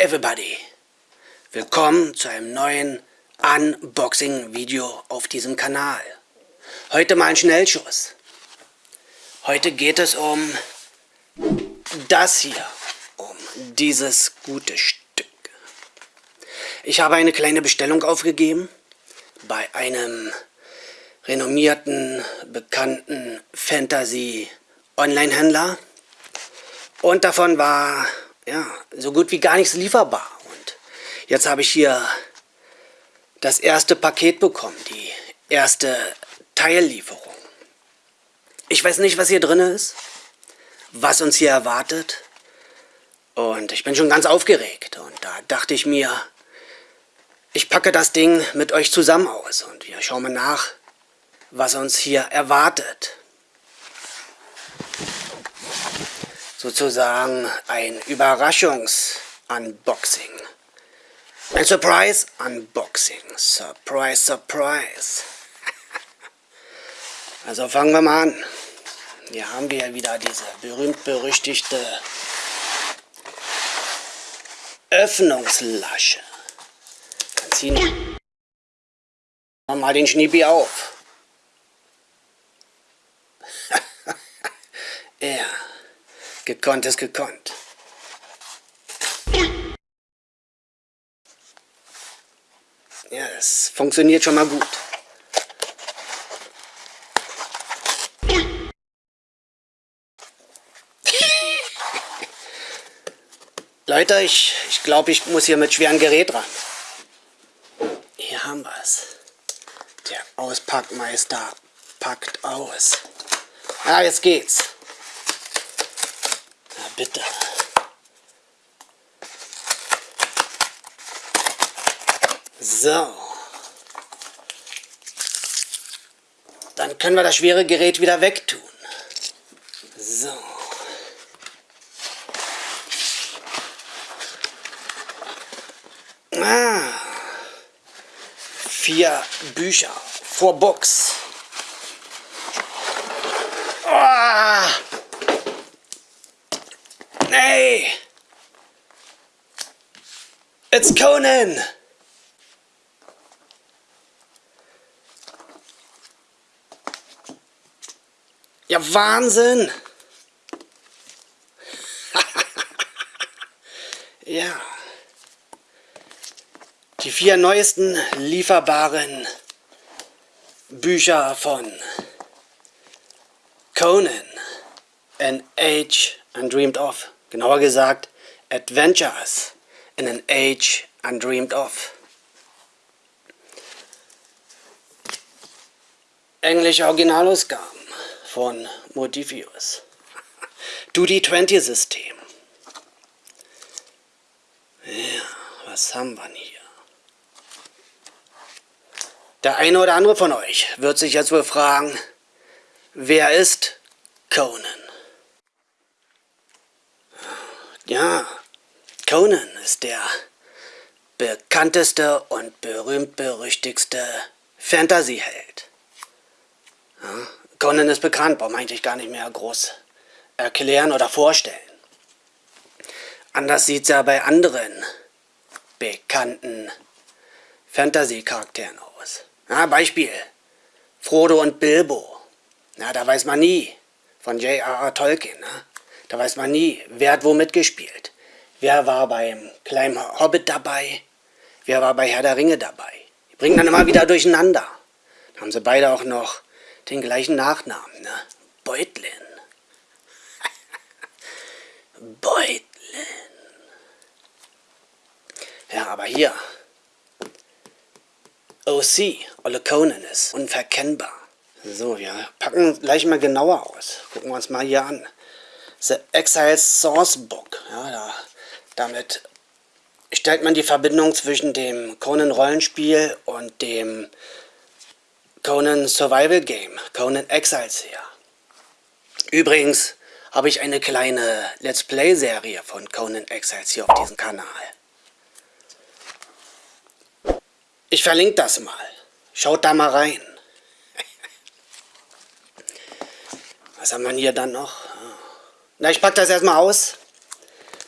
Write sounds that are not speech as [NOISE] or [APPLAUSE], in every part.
everybody! Willkommen zu einem neuen Unboxing-Video auf diesem Kanal. Heute mal ein Schnellschuss. Heute geht es um das hier, um dieses gute Stück. Ich habe eine kleine Bestellung aufgegeben bei einem renommierten, bekannten Fantasy-Online-Händler und davon war ja, so gut wie gar nichts lieferbar. Und jetzt habe ich hier das erste Paket bekommen, die erste Teillieferung. Ich weiß nicht, was hier drin ist, was uns hier erwartet. Und ich bin schon ganz aufgeregt. Und da dachte ich mir, ich packe das Ding mit euch zusammen aus und wir schauen mal nach, was uns hier erwartet. Sozusagen ein Überraschungs-Unboxing. Ein Surprise-Unboxing. Surprise, Surprise. [LAUGHS] Also fangen wir mal an. Hier haben wir wieder diese berühmt-berüchtigte Öffnungslasche. Dann ziehen wir mal den Schniepi auf. [LAUGHS] ja. Gekonnt ist gekonnt. Ja, es funktioniert schon mal gut. [LAUGHS] Leute, ich, ich glaube, ich muss hier mit schwerem Gerät ran. Hier haben wir es. Der Auspackmeister packt aus. Ah, jetzt geht's bitte. So. Dann können wir das schwere Gerät wieder wegtun. So. Ah. Vier Bücher vor Box. Hey! It's Conan! Ja, Wahnsinn! [LAUGHS] ja. Die vier neuesten lieferbaren Bücher von Conan, An Age Undreamed Of. Genauer gesagt, Adventures in an Age Undreamed Of. Englische Originalausgaben von Modifius. [LAUGHS] Duty-20-System. Ja, was haben wir hier? Der eine oder andere von euch wird sich jetzt wohl fragen, wer ist Conan? Ja, Conan ist der bekannteste und berühmt-berüchtigste Fantasy-Held. Ja, Conan ist bekannt, braucht man eigentlich gar nicht mehr groß erklären oder vorstellen. Anders sieht es ja bei anderen bekannten Fantasy-Charakteren aus. Ja, Beispiel, Frodo und Bilbo. Na, da weiß man nie von J.R.R. Tolkien. Ne? Da weiß man nie, wer hat wo mitgespielt. Wer war beim kleinen Hobbit dabei? Wer war bei Herr der Ringe dabei? Die bringen dann immer wieder durcheinander. Da haben sie beide auch noch den gleichen Nachnamen, ne? Beutlin. [LAUGHS] Beutlin. Ja, aber hier. OC, Olle Conan ist unverkennbar. So, wir packen gleich mal genauer aus. Gucken wir uns mal hier an. The Exile Source Book. Ja, da, damit stellt man die Verbindung zwischen dem Conan Rollenspiel und dem Conan Survival Game, Conan Exiles her. Übrigens habe ich eine kleine Let's Play Serie von Conan Exiles hier auf diesem Kanal. Ich verlinke das mal. Schaut da mal rein. [LAUGHS] Was haben wir hier dann noch? Na, ich packe das erstmal aus.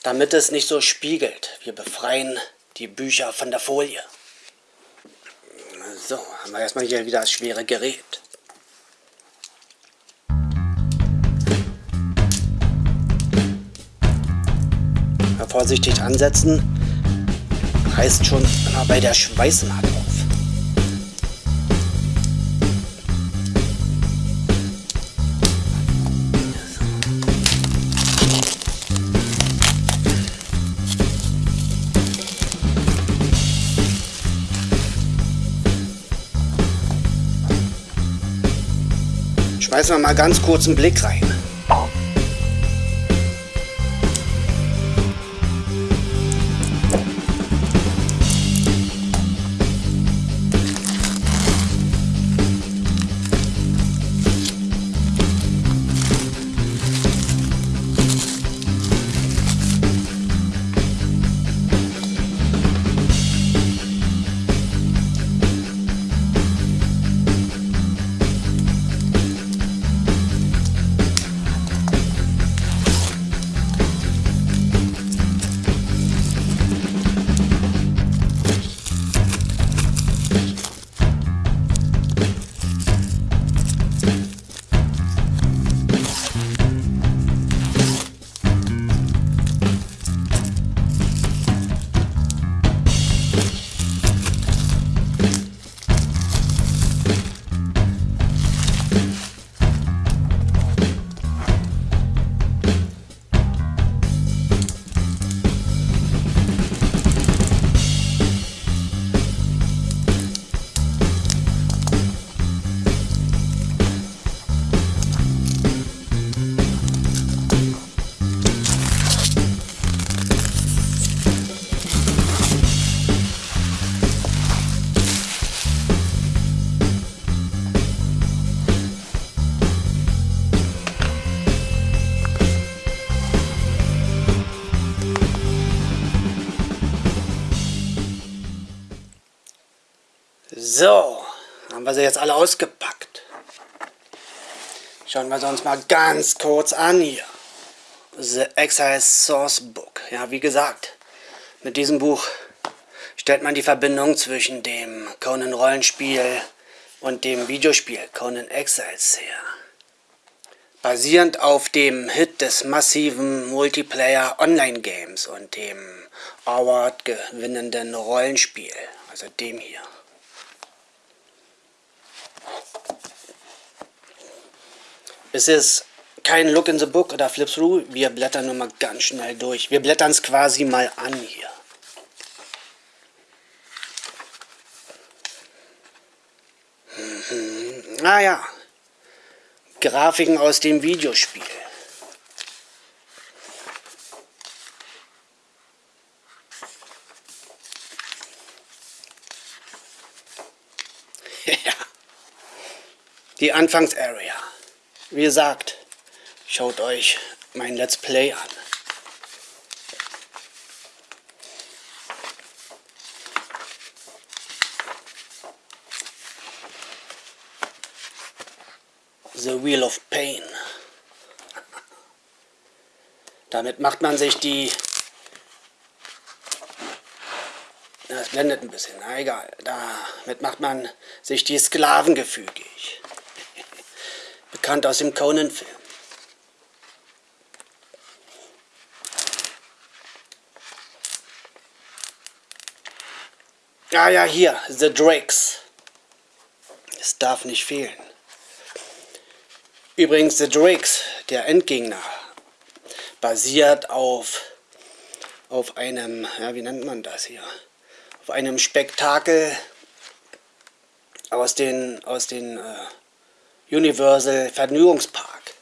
damit es nicht so spiegelt. Wir befreien die Bücher von der Folie. So, haben wir erstmal hier wieder das schwere Gerät. Vorsichtig ansetzen, reißt schon immer bei der Schweißnaht Schmeißen wir mal ganz kurz einen Blick rein. So, haben wir sie jetzt alle ausgepackt. Schauen wir sie uns mal ganz kurz an hier. The Exile Source Book. Ja, wie gesagt, mit diesem Buch stellt man die Verbindung zwischen dem Conan Rollenspiel und dem Videospiel Conan Exiles her. Basierend auf dem Hit des massiven Multiplayer Online Games und dem Award gewinnenden Rollenspiel, also dem hier. Es ist kein Look in the Book oder Flip Through. Wir blättern nur mal ganz schnell durch. Wir blättern es quasi mal an hier. Mhm. Ah ja. Grafiken aus dem Videospiel. [LAUGHS] Die Anfangsarea. Wie gesagt, schaut euch mein Let's Play an. The Wheel of Pain. Damit macht man sich die... Das blendet ein bisschen, na egal. Damit macht man sich die Sklaven gefügig bekannt aus dem Conan-Film. Ah ja, hier, The Drakes. Es darf nicht fehlen. Übrigens, The Drakes, der Endgegner, basiert auf, auf einem, ja, wie nennt man das hier? Auf einem Spektakel aus den, aus den äh, Universal Vergnügungspark.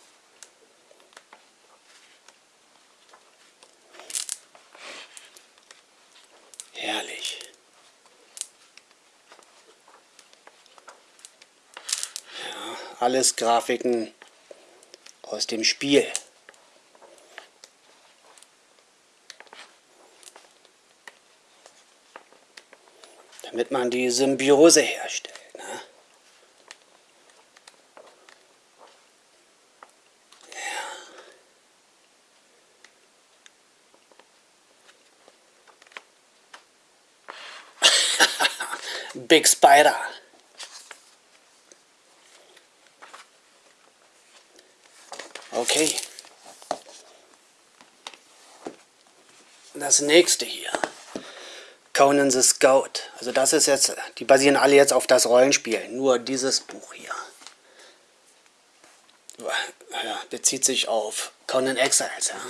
Herrlich. Ja, alles Grafiken aus dem Spiel. Damit man die Symbiose herstellt. [LAUGHS] Big Spider. Okay. Das nächste hier. Conan the Scout. Also das ist jetzt, die basieren alle jetzt auf das Rollenspiel. Nur dieses Buch hier. Ja, bezieht sich auf Conan Exiles, ja.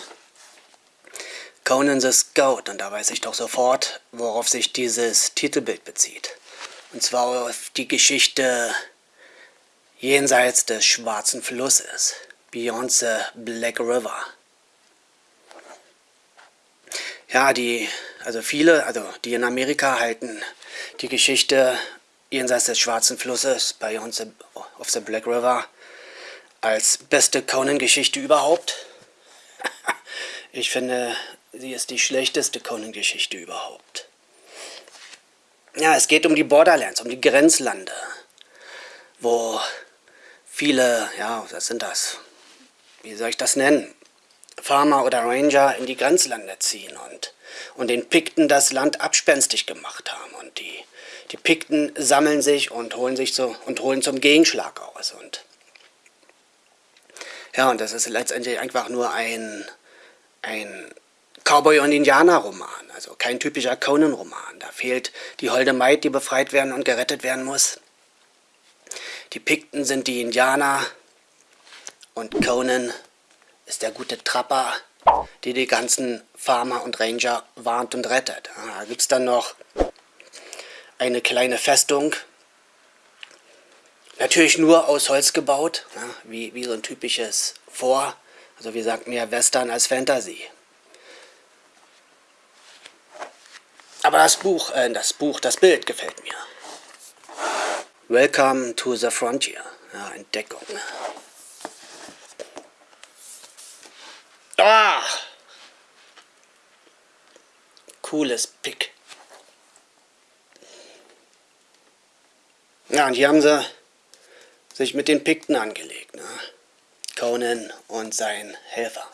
Conan the Scout. Und da weiß ich doch sofort, worauf sich dieses Titelbild bezieht. Und zwar auf die Geschichte jenseits des Schwarzen Flusses. Beyond the Black River. Ja, die, also viele, also die in Amerika halten die Geschichte jenseits des Schwarzen Flusses, Beyond the, of the Black River, als beste Conan-Geschichte überhaupt. [LAUGHS] ich finde, sie ist die schlechteste Conan-Geschichte überhaupt. Ja, es geht um die Borderlands, um die Grenzlande, wo viele, ja, was sind das? Wie soll ich das nennen? Farmer oder Ranger in die Grenzlande ziehen und, und den Pikten das Land abspenstig gemacht haben. Und die, die Pikten sammeln sich und holen sich so und holen zum Gegenschlag aus. Und ja, und das ist letztendlich einfach nur ein, ein Cowboy- und Indianer-Roman, also kein typischer Conan-Roman. Da fehlt die holde Maid, die befreit werden und gerettet werden muss. Die Pikten sind die Indianer und Conan ist der gute Trapper, die die ganzen Farmer und Ranger warnt und rettet. Da gibt es dann noch eine kleine Festung, natürlich nur aus Holz gebaut, wie, wie so ein typisches Vor, also wie sagt mehr Western als Fantasy. Aber das Buch, äh, das Buch, das Bild gefällt mir. Welcome to the Frontier. Ja, Entdeckung. Ah! Cooles Pick. Ja, und hier haben sie sich mit den Pikten angelegt. Ne? Conan und sein Helfer.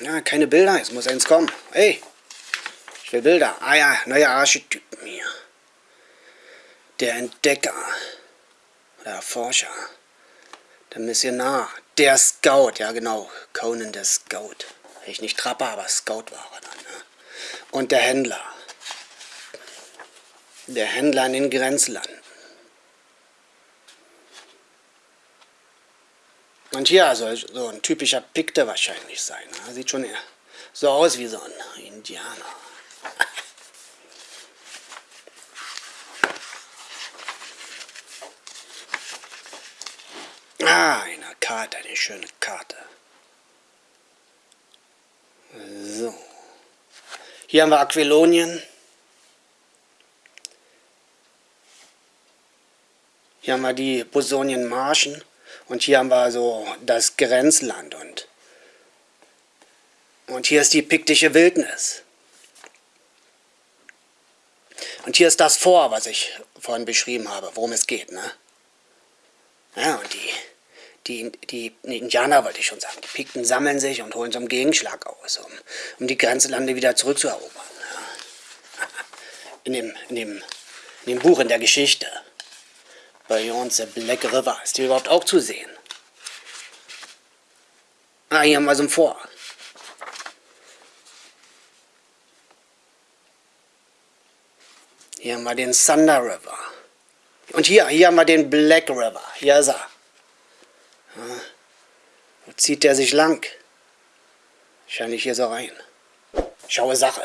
Ja, keine Bilder, es muss eins kommen. Hey, ich will Bilder. Ah ja, neue Archetypen hier. Der Entdecker. Der Forscher. Der Missionar. Der Scout, ja genau. Conan der Scout. Ich nicht Trapper, aber Scout war er dann. Ne? Und der Händler. Der Händler in den Grenzlanden. Und hier soll so ein typischer Pikte wahrscheinlich sein. Ne? Sieht schon so aus wie so ein Indianer. [LAUGHS] ah, eine Karte, eine schöne Karte. So. Hier haben wir Aquilonien. Hier haben wir die Bosonien Marschen. Und hier haben wir so das Grenzland und, und hier ist die piktische Wildnis. Und hier ist das Vor, was ich vorhin beschrieben habe, worum es geht. Ne? Ja, und die, die, die nee, Indianer wollte ich schon sagen, die Pikten sammeln sich und holen so einen Gegenschlag aus, um, um die Grenzlande wieder zurückzuerobern. Ja. [LAUGHS] In, dem, in, dem, in dem Buch, in der Geschichte. Beyond the Black River. Ist die überhaupt auch zu sehen? Ah, hier haben wir so ein Vor. Hier haben wir den Thunder River. Und hier, hier haben wir den Black River. Hier ist er. Wo zieht der sich lang? Wahrscheinlich hier so rein. Schaue Sache.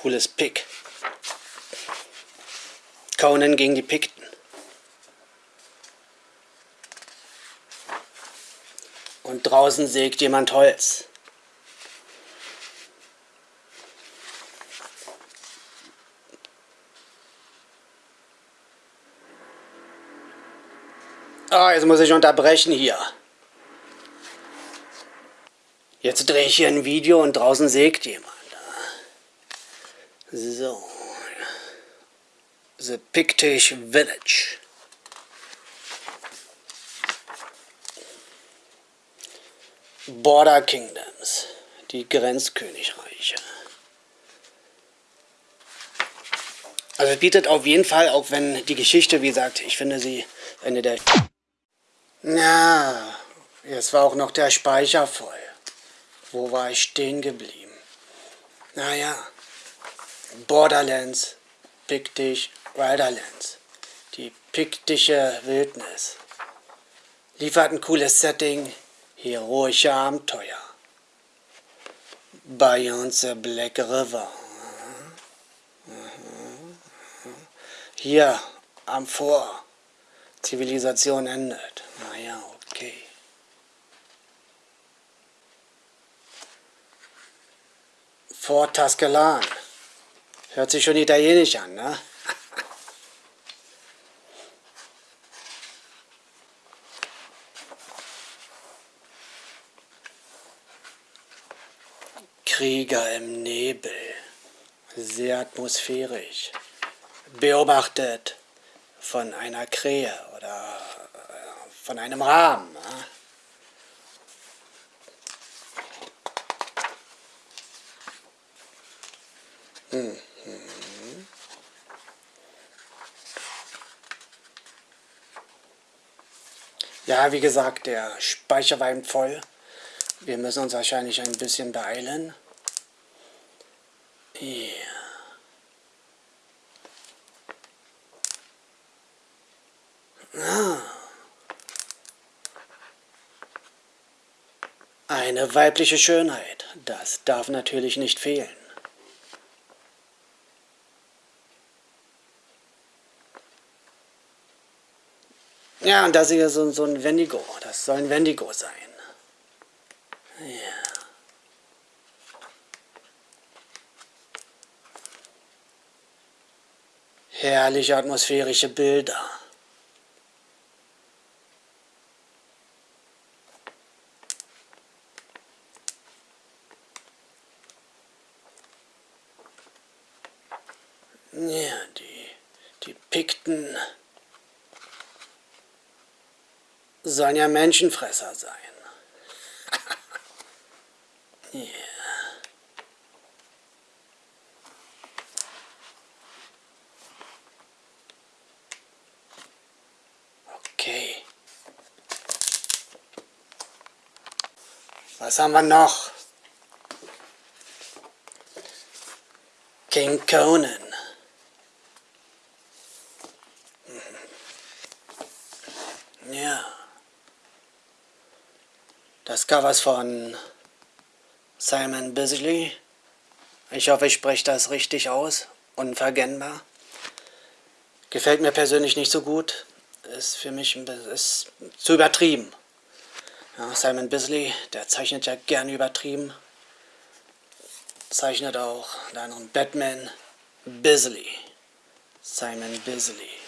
Cooles Pick. Conan gegen die Pikten. Und draußen sägt jemand Holz. Ah, jetzt muss ich unterbrechen hier. Jetzt drehe ich hier ein Video und draußen sägt jemand. So. The Pictish Village. Border Kingdoms. Die Grenzkönigreiche. Also es bietet auf jeden Fall, auch wenn die Geschichte, wie gesagt, ich finde sie eine der... Ja, jetzt war auch noch der Speicher voll. Wo war ich stehen geblieben? Naja, Borderlands, Piktisch, Wilderlands. Die piktische Wildnis. Liefert ein cooles Setting, heroische Abenteuer. Beyond the Black River. Hier am Vor. Zivilisation endet. Naja, okay. Fort Taskelan. Hört sich schon italienisch an, ne? Krieger im Nebel. Sehr atmosphärisch. Beobachtet von einer Krähe oder äh, von einem Rahmen. Ne? Mhm. Wie gesagt, der Speicher war eben voll. Wir müssen uns wahrscheinlich ein bisschen beeilen. Ja. Ah. Eine weibliche Schönheit, das darf natürlich nicht fehlen. Ja, und das hier so, so ein Wendigo. Das soll ein Wendigo sein. Ja. Herrliche atmosphärische Bilder. Ja, die, die Pikten sollen ja Menschenfresser sein. [LAUGHS] yeah. Okay. Was haben wir noch? King Conan. Das Cover ist von Simon Bisley. Ich hoffe, ich spreche das richtig aus. Unverkennbar. Gefällt mir persönlich nicht so gut. Ist für mich ist zu übertrieben. Ja, Simon Bisley, der zeichnet ja gern übertrieben. Zeichnet auch anderen Batman Bisley. Simon Bisley.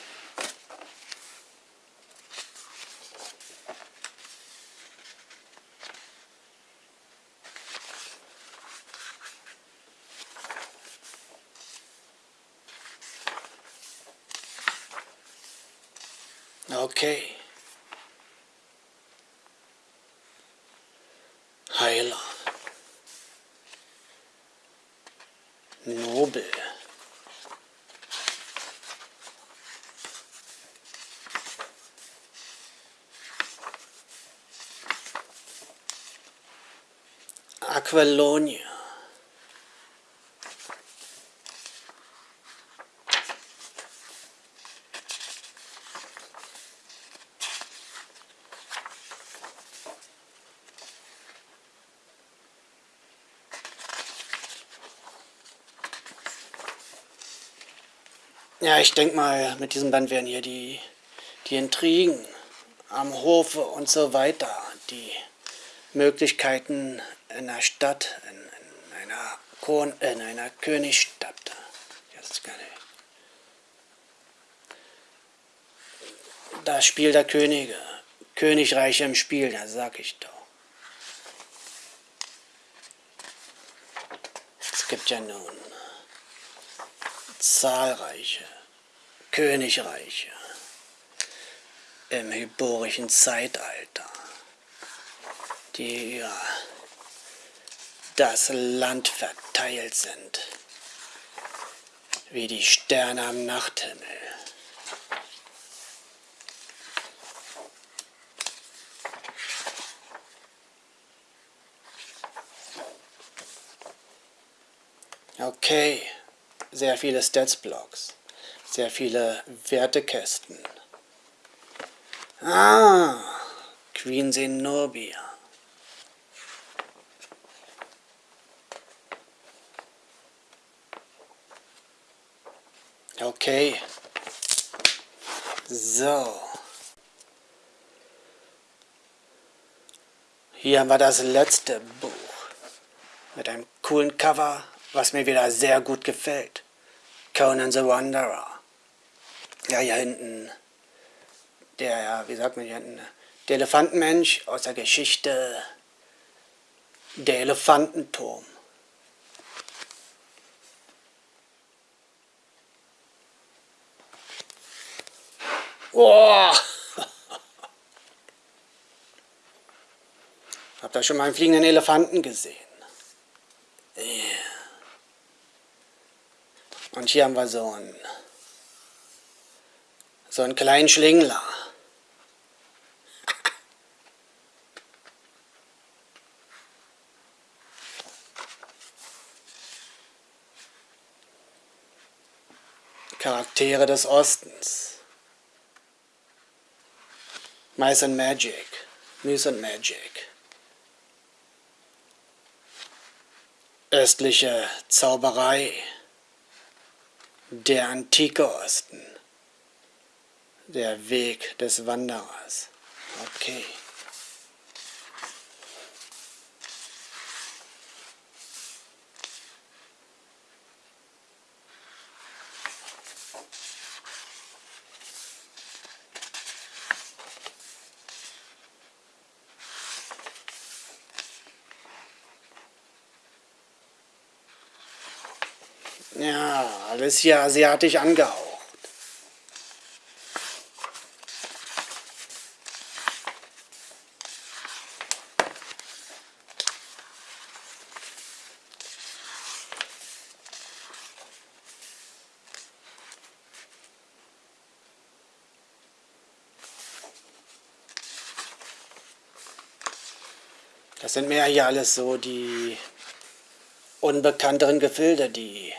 Okay. High love. Noble. Aqualonia. Ja, ich denke mal, mit diesem Band werden hier die, die Intrigen am Hofe und so weiter, die Möglichkeiten in der Stadt, in, in einer, Kon in einer Königsstadt. Jetzt kann ich. Das Spiel der Könige, Königreiche im Spiel, das sag ich doch. gibt ja nun zahlreiche Königreiche im hyborischen Zeitalter, die über das Land verteilt sind, wie die Sterne am Nachthimmel. Okay, sehr viele Stats-Blocks, sehr viele Wertekästen. Ah, Queen Zenobia. Okay. So. Hier haben wir das letzte Buch mit einem coolen Cover, was mir wieder sehr gut gefällt. Conan the Wanderer. Ja, hier hinten der, wie sagt man hier, der Elefantenmensch aus der Geschichte der Elefantenturm. Oh! [LAUGHS] Habt ihr schon mal einen fliegenden Elefanten gesehen? Und hier haben wir so einen, so einen kleinen Schlingler. Charaktere des Ostens. Mice and Magic. Mice and Magic. Östliche Zauberei. Der antike Osten. Der Weg des Wanderers. Okay. Ja, alles hier asiatisch angehaucht. Das sind mehr hier alles so die unbekannteren Gefilde, die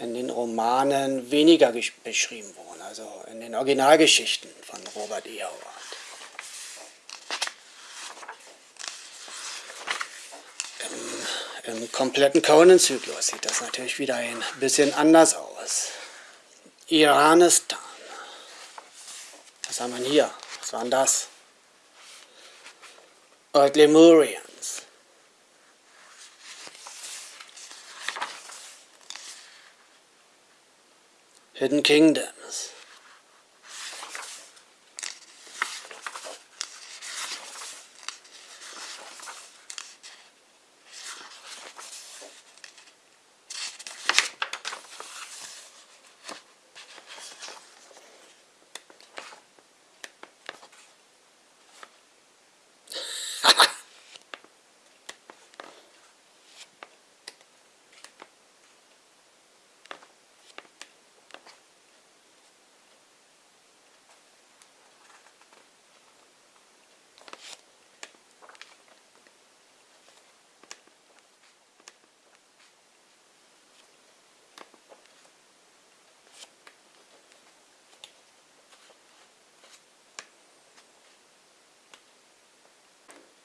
in den Romanen weniger beschrieben wurden, also in den Originalgeschichten von Robert E. Howard. Im, im kompletten Conan-Zyklus sieht das natürlich wieder ein bisschen anders aus. Iranistan. Was haben wir hier? Was war denn das? Old Lemurian. Hidden Kingdoms.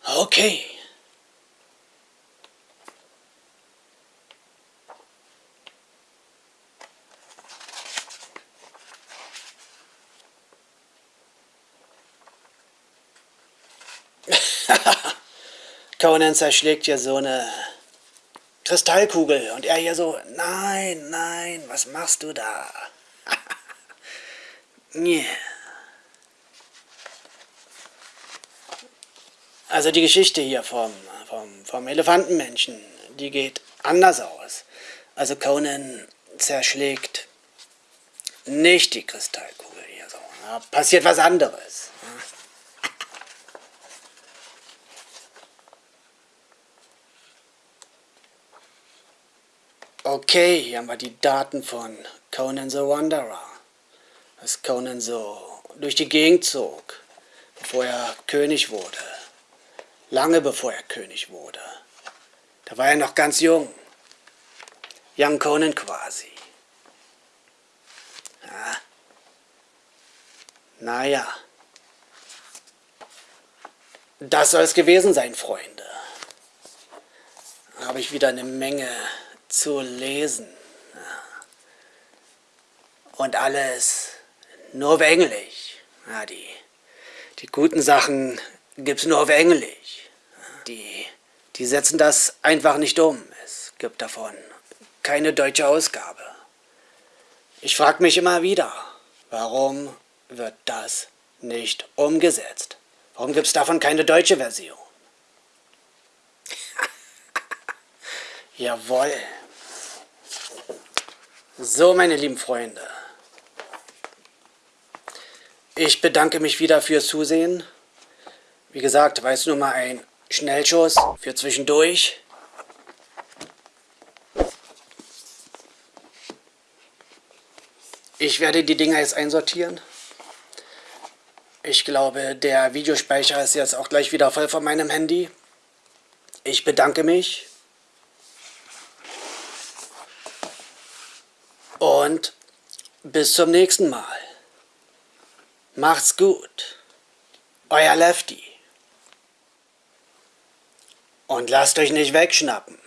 Okay. [LAUGHS] Conan zerschlägt hier so eine Kristallkugel und er hier so, nein, nein, was machst du da? [LAUGHS] yeah. Also die Geschichte hier vom, vom, vom Elefantenmenschen, die geht anders aus. Also Conan zerschlägt nicht die Kristallkugel hier so. Da passiert was anderes. Okay, hier haben wir die Daten von Conan the Wanderer. Dass Conan so durch die Gegend zog, bevor er König wurde. Lange bevor er König wurde. Da war er noch ganz jung. Young Conan quasi. Ja. Naja. Das soll es gewesen sein, Freunde. Da habe ich wieder eine Menge zu lesen. Und alles nur auf Englisch. Ja, die, die guten Sachen gibt es nur auf Englisch. Die, die setzen das einfach nicht um. Es gibt davon keine deutsche Ausgabe. Ich frage mich immer wieder, warum wird das nicht umgesetzt? Warum gibt es davon keine deutsche Version? [LAUGHS] Jawohl. So, meine lieben Freunde. Ich bedanke mich wieder fürs Zusehen. Wie gesagt, war es nur mal ein Schnellschuss für zwischendurch. Ich werde die Dinger jetzt einsortieren. Ich glaube, der Videospeicher ist jetzt auch gleich wieder voll von meinem Handy. Ich bedanke mich. Und bis zum nächsten Mal. Macht's gut. Euer Lefty. Und lasst euch nicht wegschnappen.